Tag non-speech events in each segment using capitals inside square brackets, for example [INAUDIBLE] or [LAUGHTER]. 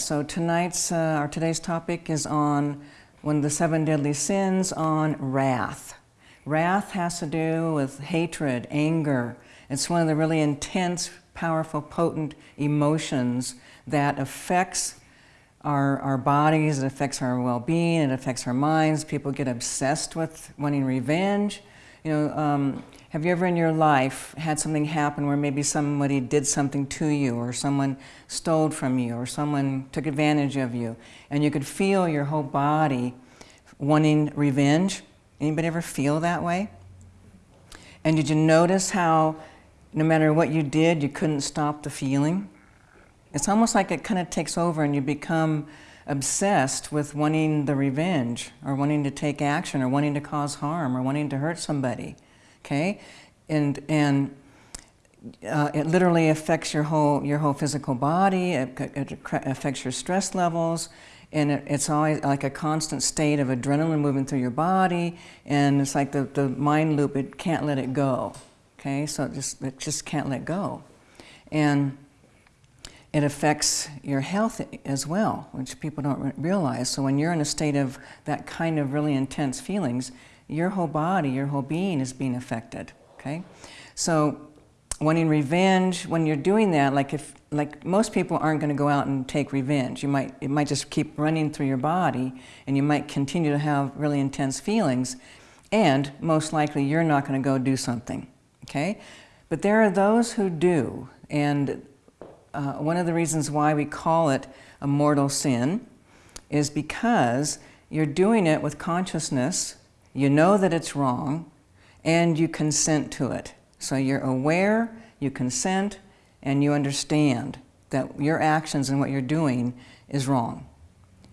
so tonight's, uh, our today's topic is on one of the seven deadly sins on wrath. Wrath has to do with hatred, anger. It's one of the really intense, powerful, potent emotions that affects our, our bodies, it affects our well-being, it affects our minds. People get obsessed with wanting revenge. You know, um, have you ever in your life had something happen where maybe somebody did something to you or someone stole from you or someone took advantage of you and you could feel your whole body wanting revenge? Anybody ever feel that way? And did you notice how no matter what you did, you couldn't stop the feeling? It's almost like it kind of takes over and you become obsessed with wanting the revenge or wanting to take action or wanting to cause harm or wanting to hurt somebody okay? And, and uh, it literally affects your whole, your whole physical body, it, it affects your stress levels, and it, it's always like a constant state of adrenaline moving through your body, and it's like the, the mind loop, it can't let it go, okay? So it just, it just can't let go. And it affects your health as well, which people don't realize. So when you're in a state of that kind of really intense feelings, your whole body, your whole being is being affected, okay? So wanting revenge, when you're doing that, like if, like most people aren't gonna go out and take revenge. You might, it might just keep running through your body and you might continue to have really intense feelings and most likely you're not gonna go do something, okay? But there are those who do and uh, one of the reasons why we call it a mortal sin is because you're doing it with consciousness you know that it's wrong, and you consent to it. So you're aware, you consent, and you understand that your actions and what you're doing is wrong.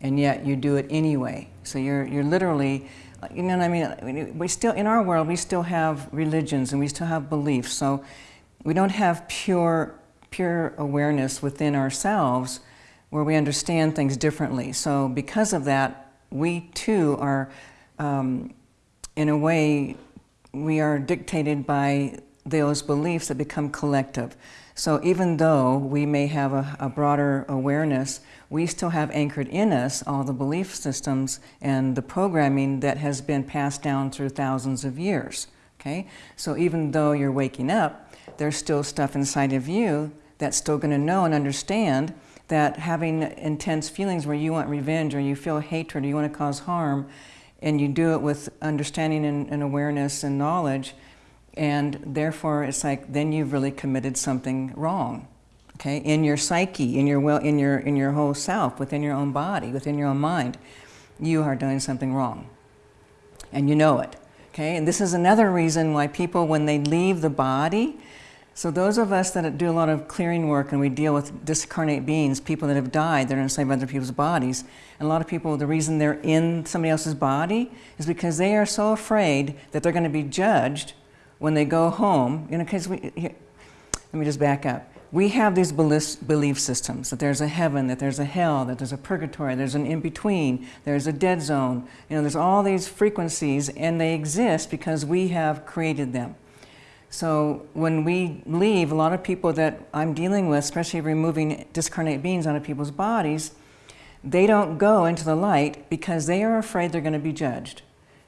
And yet you do it anyway. So you're, you're literally, you know what I mean? We still, in our world, we still have religions and we still have beliefs. So we don't have pure, pure awareness within ourselves where we understand things differently. So because of that, we too are um, in a way, we are dictated by those beliefs that become collective. So even though we may have a, a, broader awareness, we still have anchored in us all the belief systems and the programming that has been passed down through thousands of years. Okay? So even though you're waking up, there's still stuff inside of you that's still going to know and understand that having intense feelings where you want revenge or you feel hatred or you want to cause harm and you do it with understanding and, and, awareness and knowledge and therefore it's like then you've really committed something wrong okay? In your psyche in your well in your in your whole self within your own body within your own mind you are doing something wrong and you know it okay? And this is another reason why people when they leave the body so those of us that do a lot of clearing work and we deal with discarnate beings, people that have died, that are enslaved by other people's bodies, and a lot of people, the reason they're in somebody else's body is because they are so afraid that they're going to be judged when they go home. You know, because we, here, let me just back up. We have these belief systems, that there's a heaven, that there's a hell, that there's a purgatory, there's an in-between, there's a dead zone. You know, there's all these frequencies and they exist because we have created them. So when we leave, a lot of people that I'm dealing with, especially removing discarnate beings out of people's bodies, they don't go into the light because they are afraid they're going to be judged.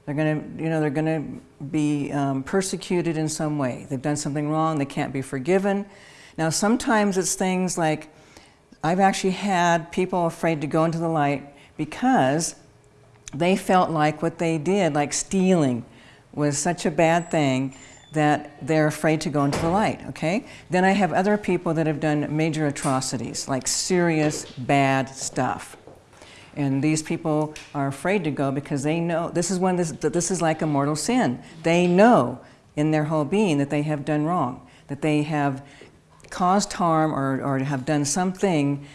They're going to, you know, they're going to be um, persecuted in some way. They've done something wrong. They can't be forgiven. Now, sometimes it's things like, I've actually had people afraid to go into the light because they felt like what they did, like stealing, was such a bad thing that they're afraid to go into the light, okay? Then I have other people that have done major atrocities, like serious bad stuff. And these people are afraid to go because they know, this is when this, this is like a mortal sin. They know in their whole being that they have done wrong, that they have caused harm or, or have done something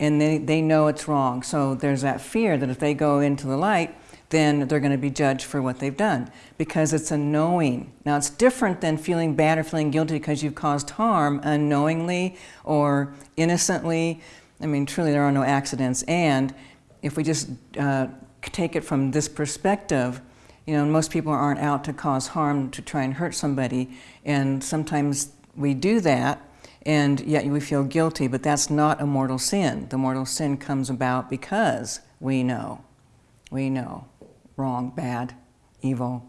and they, they know it's wrong. So there's that fear that if they go into the light, then they're going to be judged for what they've done because it's a knowing. Now it's different than feeling bad or feeling guilty because you've caused harm unknowingly or innocently. I mean, truly there are no accidents. And if we just uh, take it from this perspective, you know, most people aren't out to cause harm to try and hurt somebody. And sometimes we do that and yet we feel guilty, but that's not a mortal sin. The mortal sin comes about because we know. We know wrong, bad, evil,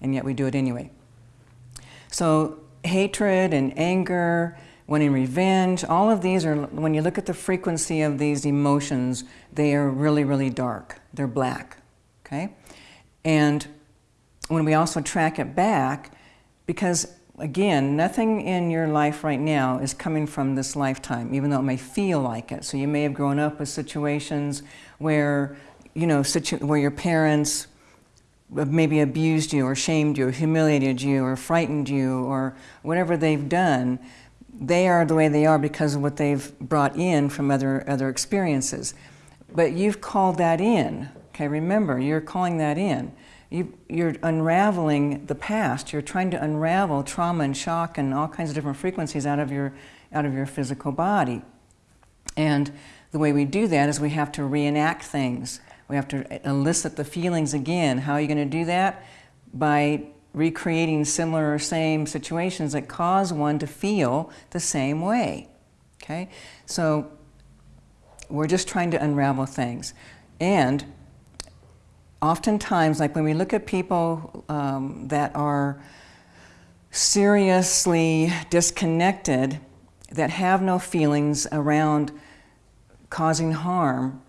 and yet we do it anyway. So hatred and anger, wanting revenge, all of these are, when you look at the frequency of these emotions, they are really, really dark. They're black, okay? And when we also track it back, because again, nothing in your life right now is coming from this lifetime, even though it may feel like it. So you may have grown up with situations where, you know, where your parents maybe abused you or shamed you or humiliated you or frightened you or whatever they've done, they are the way they are because of what they've brought in from other, other experiences. But you've called that in, okay? Remember, you're calling that in. You, you're unraveling the past. You're trying to unravel trauma and shock and all kinds of different frequencies out of your, out of your physical body. And the way we do that is we have to reenact things. We have to elicit the feelings again. How are you going to do that? By recreating similar or same situations that cause one to feel the same way. Okay? So we're just trying to unravel things. And oftentimes, like when we look at people um, that are seriously disconnected, that have no feelings around causing harm,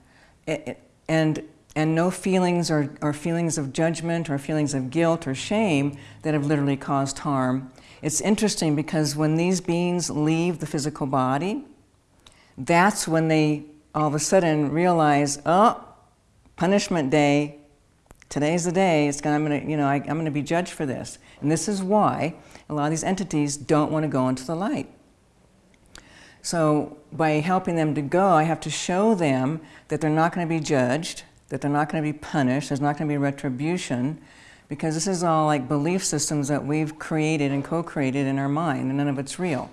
it, and and no feelings or, or feelings of judgment or feelings of guilt or shame that have literally caused harm. It's interesting because when these beings leave the physical body, that's when they all of a sudden realize, oh, punishment day, today's the day, it's gonna, I'm gonna, you know, I, I'm gonna be judged for this. And this is why a lot of these entities don't want to go into the light. So by helping them to go, I have to show them that they're not going to be judged, that they're not going to be punished, there's not going to be retribution, because this is all like belief systems that we've created and co-created in our mind, and none of it's real.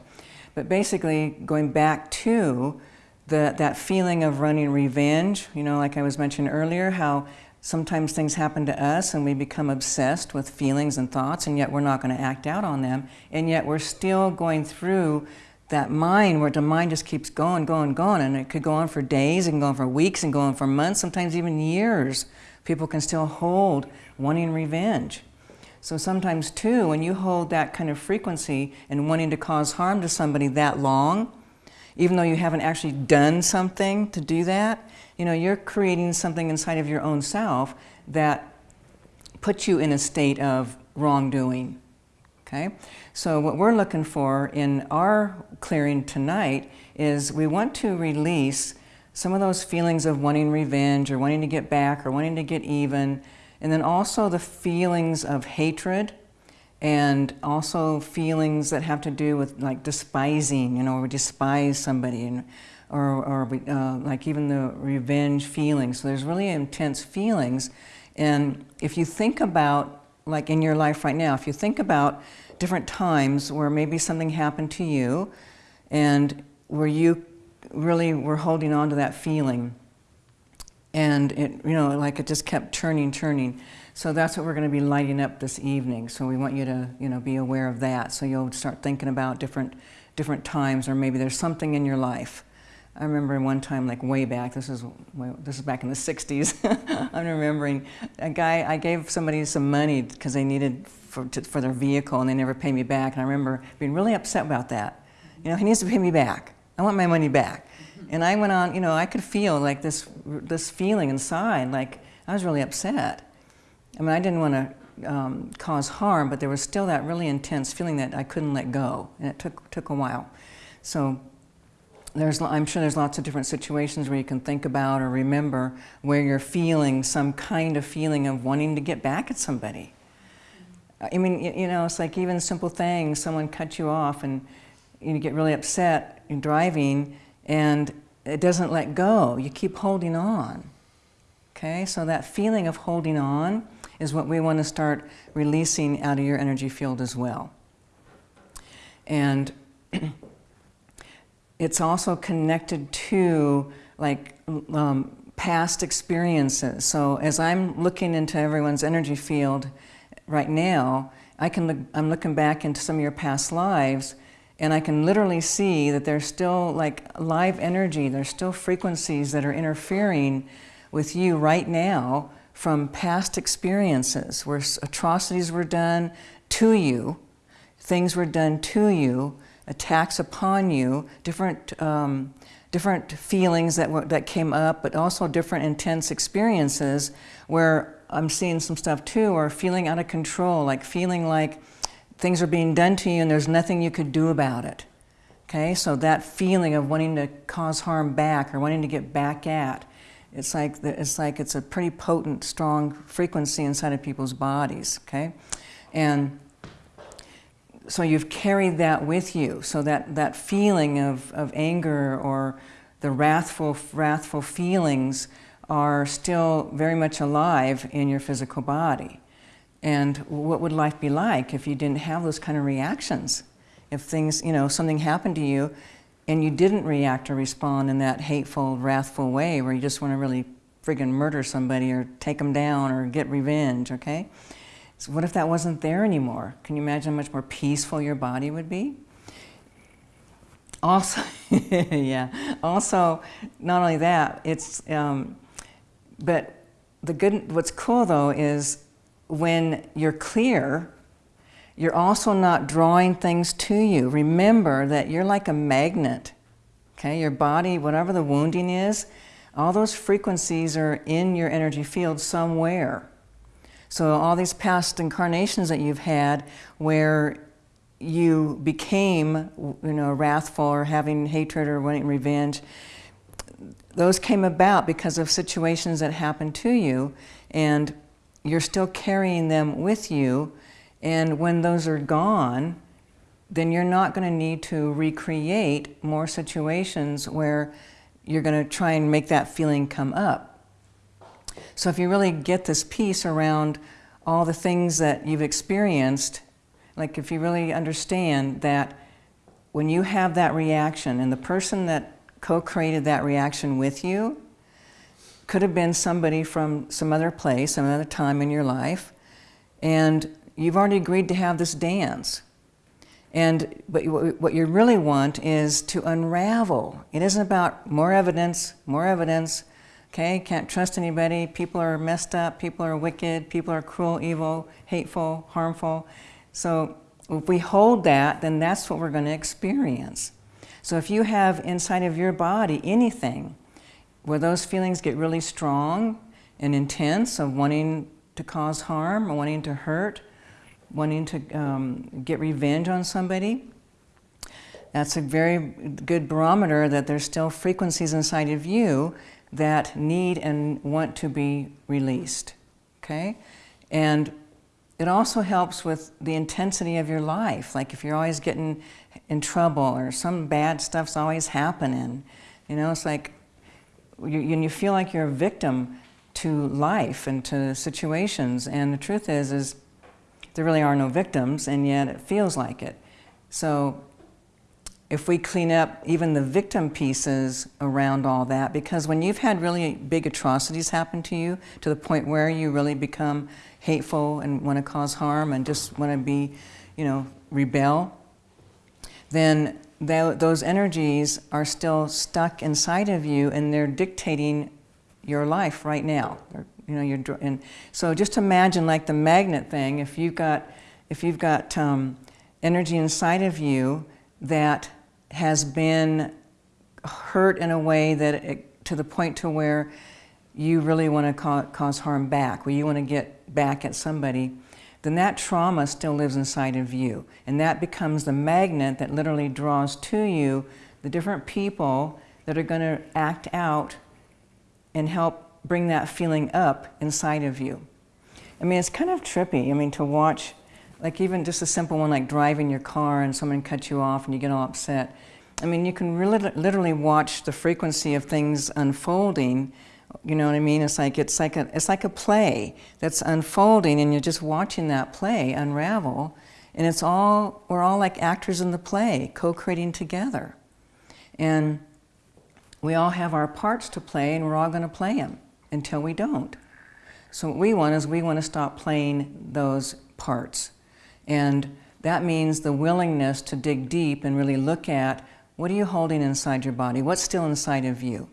But basically, going back to the, that feeling of running revenge, you know, like I was mentioning earlier, how sometimes things happen to us and we become obsessed with feelings and thoughts, and yet we're not going to act out on them, and yet we're still going through that mind where the mind just keeps going, going, going, and it could go on for days, can go on for weeks, and go on for months, sometimes even years. People can still hold wanting revenge. So sometimes too, when you hold that kind of frequency and wanting to cause harm to somebody that long, even though you haven't actually done something to do that, you know, you're creating something inside of your own self that puts you in a state of wrongdoing, okay? So what we're looking for in our clearing tonight is we want to release some of those feelings of wanting revenge or wanting to get back or wanting to get even, and then also the feelings of hatred and also feelings that have to do with like despising, you know, we despise somebody and or, or uh, like even the revenge feelings. So there's really intense feelings. And if you think about, like in your life right now, if you think about different times where maybe something happened to you and where you really were holding on to that feeling and it, you know, like it just kept turning, turning. So that's what we're going to be lighting up this evening. So we want you to, you know, be aware of that. So you'll start thinking about different, different times, or maybe there's something in your life. I remember one time, like way back. This is this is back in the '60s. [LAUGHS] I'm remembering a guy. I gave somebody some money because they needed for, to, for their vehicle and they never paid me back. And I remember being really upset about that. You know, he needs to pay me back. I want my money back. And I went on, you know, I could feel like this, this feeling inside, like I was really upset. I mean, I didn't want to um, cause harm, but there was still that really intense feeling that I couldn't let go. And it took, took a while. So there's, I'm sure there's lots of different situations where you can think about or remember where you're feeling some kind of feeling of wanting to get back at somebody. I mean, you know, it's like even simple things, someone cuts you off and you get really upset in driving and it doesn't let go. You keep holding on. Okay, so that feeling of holding on is what we want to start releasing out of your energy field as well. And [CLEARS THROAT] it's also connected to like um, past experiences. So as I'm looking into everyone's energy field, right now, I can look, I'm looking back into some of your past lives And I can literally see that there's still like live energy, there's still frequencies that are interfering with you right now from past experiences where atrocities were done to you, things were done to you, attacks upon you, different, um, different feelings that, that came up, but also different intense experiences where I'm seeing some stuff too, or feeling out of control, like feeling like things are being done to you and there's nothing you could do about it. Okay, so that feeling of wanting to cause harm back or wanting to get back at, it's like, the, it's like it's a pretty potent, strong frequency inside of people's bodies, okay? And so you've carried that with you. So that, that feeling of, of anger or the wrathful, wrathful feelings are still very much alive in your physical body. And what would life be like if you didn't have those kind of reactions? If things, you know, something happened to you and you didn't react or respond in that hateful, wrathful way where you just want to really friggin' murder somebody or take them down or get revenge, okay? So what if that wasn't there anymore? Can you imagine how much more peaceful your body would be? Also, [LAUGHS] yeah, also, not only that, it's, um, but the good, what's cool though is when you're clear, you're also not drawing things to you. Remember that you're like a magnet, okay? Your body, whatever the wounding is, all those frequencies are in your energy field somewhere. So all these past incarnations that you've had where you became, you know, wrathful or having hatred or wanting revenge, those came about because of situations that happened to you and you're still carrying them with you and when those are gone, then you're not going to need to recreate more situations where you're going to try and make that feeling come up. So if you really get this piece around all the things that you've experienced, like if you really understand that when you have that reaction and the person that co-created that reaction with you could have been somebody from some other place, some other time in your life, and you've already agreed to have this dance. And but what you really want is to unravel. It isn't about more evidence, more evidence. Okay, can't trust anybody. People are messed up. People are wicked. People are cruel, evil, hateful, harmful. So if we hold that, then that's what we're going to experience. So if you have inside of your body anything where those feelings get really strong and intense of wanting to cause harm or wanting to hurt, wanting to um, get revenge on somebody, that's a very good barometer that there's still frequencies inside of you that need and want to be released, okay? And it also helps with the intensity of your life. Like if you're always getting in trouble or some bad stuff's always happening, you know, it's like you, you feel like you're a victim to life and to situations. And the truth is, is there really are no victims, and yet it feels like it. So if we clean up even the victim pieces around all that, because when you've had really big atrocities happen to you, to the point where you really become hateful and want to cause harm and just want to be, you know, rebel, then those energies are still stuck inside of you and they're dictating your life right now. You know, you're, and so just imagine like the magnet thing, if you've got, if you've got um, energy inside of you that has been hurt in a way that it, to the point to where you really want to ca cause harm back, where you want to get back at somebody, then that trauma still lives inside of you. And that becomes the magnet that literally draws to you the different people that are going to act out and help bring that feeling up inside of you. I mean, it's kind of trippy, I mean, to watch, like even just a simple one like driving your car and someone cuts you off and you get all upset. I mean, you can really literally watch the frequency of things unfolding. You know what I mean? It's like it's like a it's like a play that's unfolding, and you're just watching that play unravel. And it's all we're all like actors in the play, co-creating together, and we all have our parts to play, and we're all going to play them until we don't. So what we want is we want to stop playing those parts. And That means the willingness to dig deep and really look at what are you holding inside your body? What's still inside of you?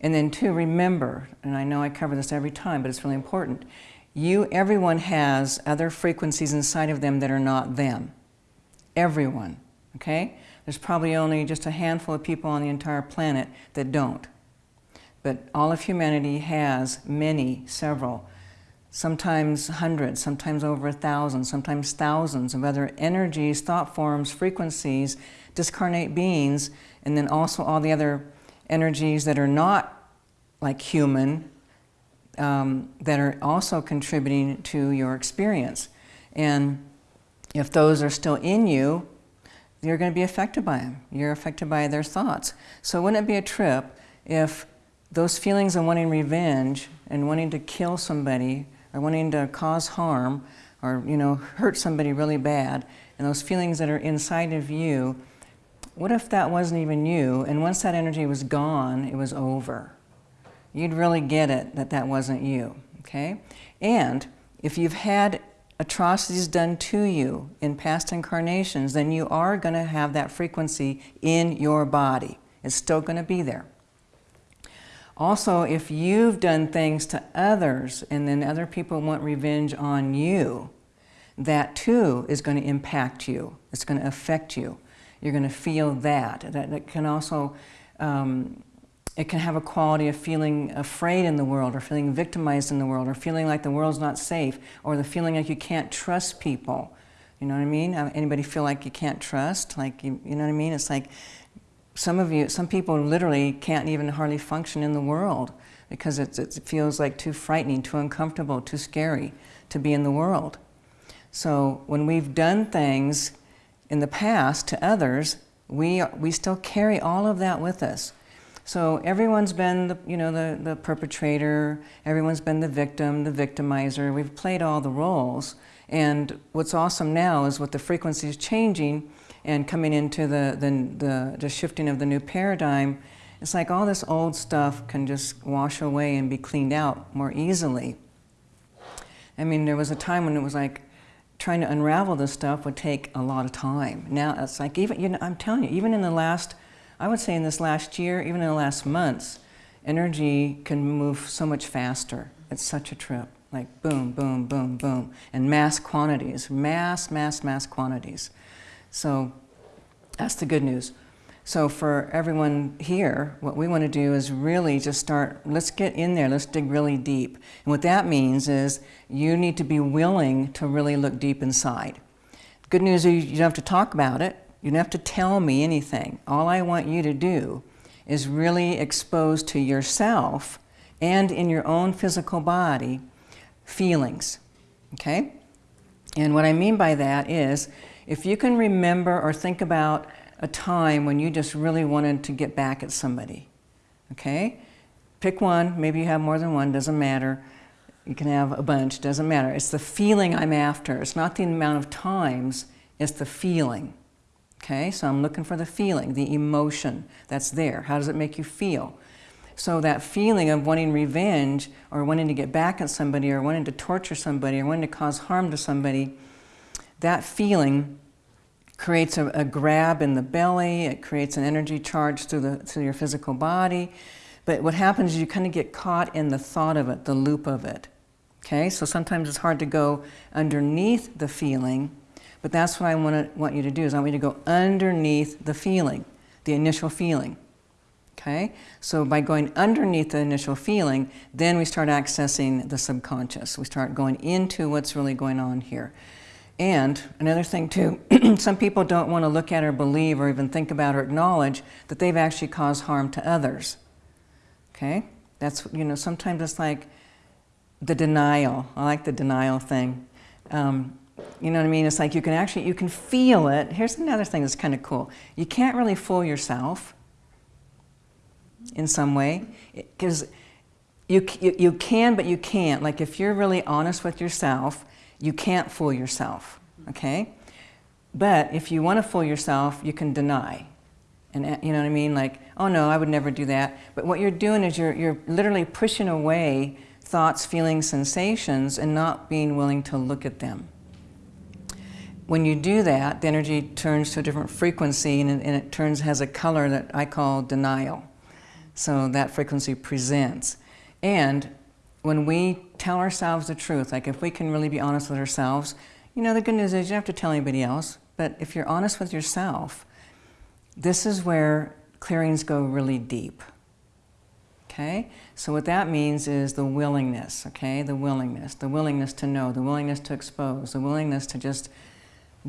And then to remember, and I know I cover this every time, but it's really important, you, everyone has other frequencies inside of them that are not them. Everyone, okay? There's probably only just a handful of people on the entire planet that don't. But all of humanity has many, several, sometimes hundreds, sometimes over a thousand, sometimes thousands of other energies, thought forms, frequencies, discarnate beings, and then also all the other energies that are not like human um, that are also contributing to your experience. And if those are still in you, you're going to be affected by them. You're affected by their thoughts. So wouldn't it be a trip if those feelings of wanting revenge and wanting to kill somebody or wanting to cause harm or you know hurt somebody really bad and those feelings that are inside of you what if that wasn't even you? And once that energy was gone it was over. You'd really get it that that wasn't you okay? And if you've had atrocities done to you in past incarnations then you are going to have that frequency in your body. It's still going to be there also, if you've done things to others and then other people want revenge on you, that too is going to impact you. It's going to affect you. You're going to feel that. That, that can also, um, it can have a quality of feeling afraid in the world or feeling victimized in the world or feeling like the world's not safe or the feeling like you can't trust people. You know what I mean? Uh, anybody feel like you can't trust? Like, you, you know what I mean? It's like some of you, some people literally can't even hardly function in the world because it, it feels like too frightening, too uncomfortable, too scary to be in the world. So when we've done things in the past to others, we, we still carry all of that with us. So everyone's been the, you know, the, the perpetrator, everyone's been the victim, the victimizer. We've played all the roles. And what's awesome now is with the frequencies changing, and coming into the, the, the, the shifting of the new paradigm, it's like all this old stuff can just wash away and be cleaned out more easily. I mean, there was a time when it was like trying to unravel this stuff would take a lot of time. Now it's like even, you know, I'm telling you, even in the last, I would say in this last year, even in the last months, energy can move so much faster. It's such a trip. Like boom, boom, boom, boom. And mass quantities, mass, mass, mass quantities. So that's the good news. So for everyone here, what we want to do is really just start, let's get in there, let's dig really deep. And what that means is you need to be willing to really look deep inside. Good news is you don't have to talk about it. You don't have to tell me anything. All I want you to do is really expose to yourself and in your own physical body feelings, okay? And what I mean by that is if you can remember or think about a time when you just really wanted to get back at somebody, okay? Pick one, maybe you have more than one, doesn't matter. You can have a bunch, doesn't matter. It's the feeling I'm after. It's not the amount of times, it's the feeling. Okay, so I'm looking for the feeling, the emotion that's there. How does it make you feel? So that feeling of wanting revenge or wanting to get back at somebody or wanting to torture somebody or wanting to cause harm to somebody, that feeling creates a, a, grab in the belly, it creates an energy charge through, the, through your physical body. But what happens is you kind of get caught in the thought of it, the loop of it. Okay, so sometimes it's hard to go underneath the feeling, but that's what I want, to, want you to do, is I want you to go underneath the feeling, the initial feeling. Okay, so by going underneath the initial feeling, then we start accessing the subconscious. We start going into what's really going on here. And another thing too, [CLEARS THROAT] some people don't want to look at or believe or even think about or acknowledge that they've actually caused harm to others. Okay? That's, you know, sometimes it's like the denial. I like the denial thing. Um, you know what I mean? It's like you can actually, you can feel it. Here's another thing that's kind of cool. You can't really fool yourself in some way because you, you, you can, but you can't. Like if you're really honest with yourself, you can't fool yourself, okay? But if you want to fool yourself, you can deny. And uh, you know what I mean? Like, oh no, I would never do that. But what you're doing is you're, you're literally pushing away thoughts, feelings, sensations, and not being willing to look at them. when you do that, the energy turns to a different frequency and, and it turns has a color that I call denial. So that frequency presents. And when we tell ourselves the truth, like if we can really be honest with ourselves, you know, the good news is you don't have to tell anybody else, but if you're honest with yourself, this is where clearings go really deep. Okay? So what that means is the willingness, okay? The willingness, the willingness to know, the willingness to expose, the willingness to just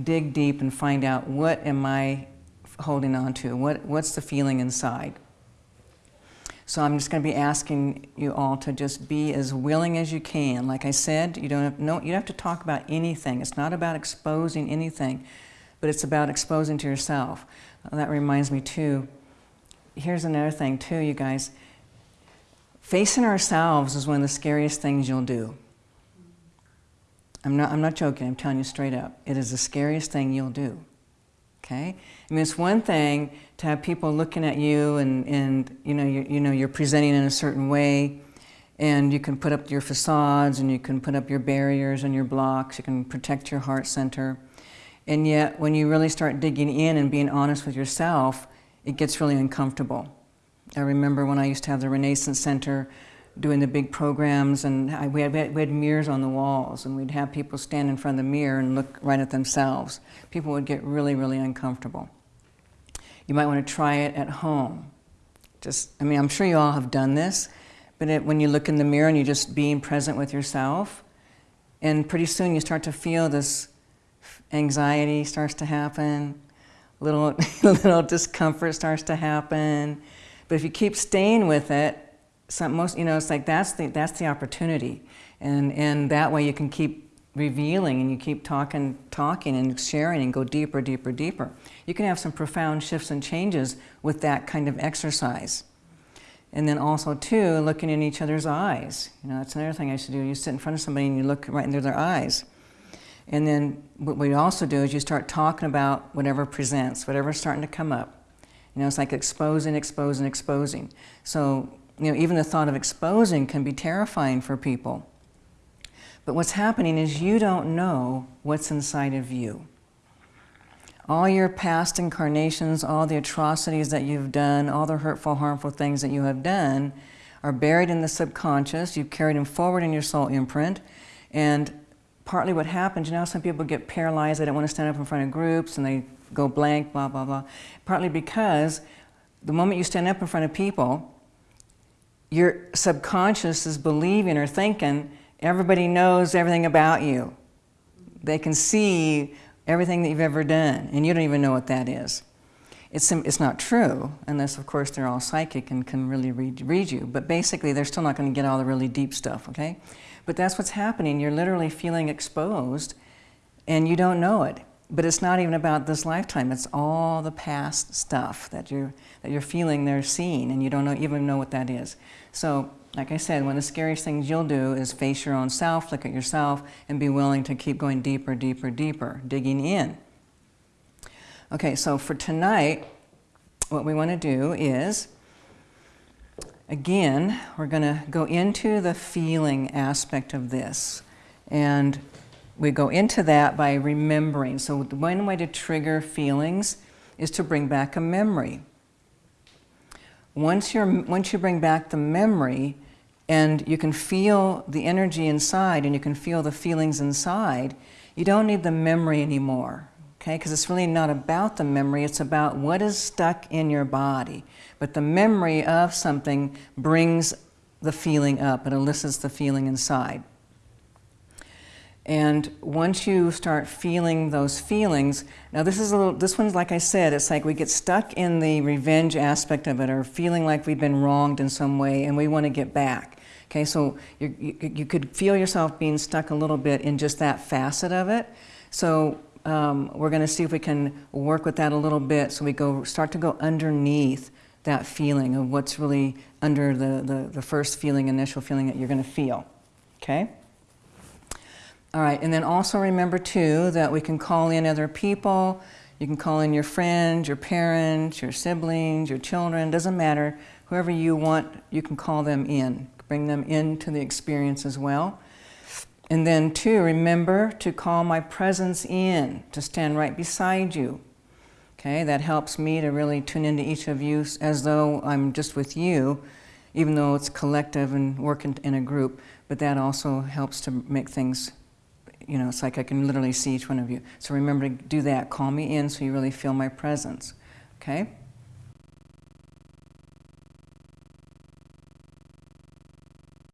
dig deep and find out what am I holding on to? What, what's the feeling inside? So I'm just going to be asking you all to just be as willing as you can. Like I said, you don't have, no, you don't have to talk about anything. It's not about exposing anything, but it's about exposing to yourself. that reminds me too, here's another thing too, you guys. Facing ourselves is one of the scariest things you'll do. I'm not, I'm not joking, I'm telling you straight up. It is the scariest thing you'll do. Okay? I mean, it's one thing to have people looking at you and, and you, know, you, you know, you're presenting in a certain way and you can put up your facades and you can put up your barriers and your blocks, you can protect your heart center. And yet, when you really start digging in and being honest with yourself, it gets really uncomfortable. I remember when I used to have the Renaissance Center, doing the big programs and I, we, had, we had mirrors on the walls and we'd have people stand in front of the mirror and look right at themselves. People would get really, really uncomfortable. You might want to try it at home. Just, I mean, I'm sure you all have done this, but it, when you look in the mirror and you're just being present with yourself, and pretty soon you start to feel this anxiety starts to happen, little, [LAUGHS] little discomfort starts to happen. But if you keep staying with it, some, most, you know, it's like that's the, that's the opportunity. And, and that way you can keep revealing and you keep talking, talking and sharing and go deeper, deeper, deeper. You can have some profound shifts and changes with that kind of exercise. And then also too, looking in each other's eyes. You know, that's another thing I should do. You sit in front of somebody and you look right into their eyes. And then what we also do is you start talking about whatever presents, whatever's starting to come up. You know, it's like exposing, exposing, exposing. So you know, even the thought of exposing can be terrifying for people. But what's happening is you don't know what's inside of you. All your past incarnations, all the atrocities that you've done, all the hurtful, harmful things that you have done are buried in the subconscious. You've carried them forward in your soul imprint. And partly what happens, you know, some people get paralyzed, they don't want to stand up in front of groups and they go blank, blah, blah, blah. Partly because the moment you stand up in front of people, your subconscious is believing or thinking everybody knows everything about you. They can see everything that you've ever done, and you don't even know what that is. It's, it's not true, unless, of course, they're all psychic and can really read, read you. But basically, they're still not going to get all the really deep stuff, okay? But that's what's happening. You're literally feeling exposed, and you don't know it. But it's not even about this lifetime. It's all the past stuff that you're, that you're feeling they're seeing, and you don't know, even know what that is. So, like I said, one of the scariest things you'll do is face your own self, look at yourself, and be willing to keep going deeper, deeper, deeper, digging in. Okay, so for tonight, what we want to do is, again, we're going to go into the feeling aspect of this. And we go into that by remembering. So one way to trigger feelings is to bring back a memory. Once, you're, once you bring back the memory and you can feel the energy inside and you can feel the feelings inside, you don't need the memory anymore, okay? Because it's really not about the memory, it's about what is stuck in your body. But the memory of something brings the feeling up, it elicits the feeling inside. And once you start feeling those feelings, now this is a little, this one's like I said, it's like we get stuck in the revenge aspect of it or feeling like we've been wronged in some way and we want to get back. Okay, so you, you could feel yourself being stuck a little bit in just that facet of it. So um, we're going to see if we can work with that a little bit so we go start to go underneath that feeling of what's really under the, the, the first feeling, initial feeling that you're going to feel. Okay? All right, and then also remember too that we can call in other people. You can call in your friends, your parents, your siblings, your children, doesn't matter. Whoever you want, you can call them in. Bring them into the experience as well. And then two, remember to call my presence in, to stand right beside you. Okay, that helps me to really tune into each of you as though I'm just with you, even though it's collective and working in a group, but that also helps to make things, you know, it's like I can literally see each one of you. So remember to do that, call me in so you really feel my presence, okay?